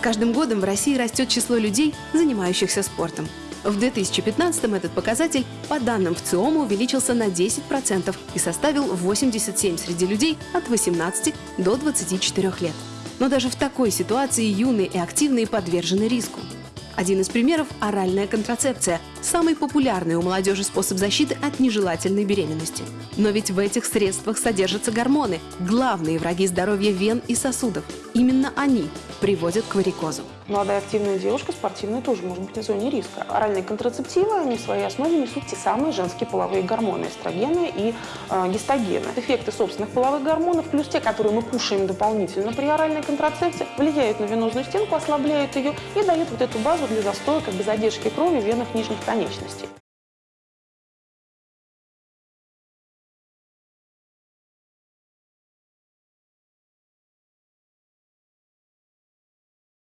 каждым годом в России растет число людей, занимающихся спортом. В 2015 этот показатель, по данным ВЦИОМа, увеличился на 10% и составил 87 среди людей от 18 до 24 лет. Но даже в такой ситуации юные и активные подвержены риску. Один из примеров – оральная контрацепция – самый популярный у молодежи способ защиты от нежелательной беременности. Но ведь в этих средствах содержатся гормоны – главные враги здоровья вен и сосудов. Именно они приводят к варикозу. Молодая активная девушка, спортивная, тоже может быть на зоне риска. Оральные контрацептивы, они в своей основе несут те самые женские половые гормоны, эстрогены и э, гистогены. Эффекты собственных половых гормонов, плюс те, которые мы кушаем дополнительно при оральной контрацепции, влияют на венозную стенку, ослабляют ее и дают вот эту базу для застоя, как бы задержки крови в венах нижних конечностей.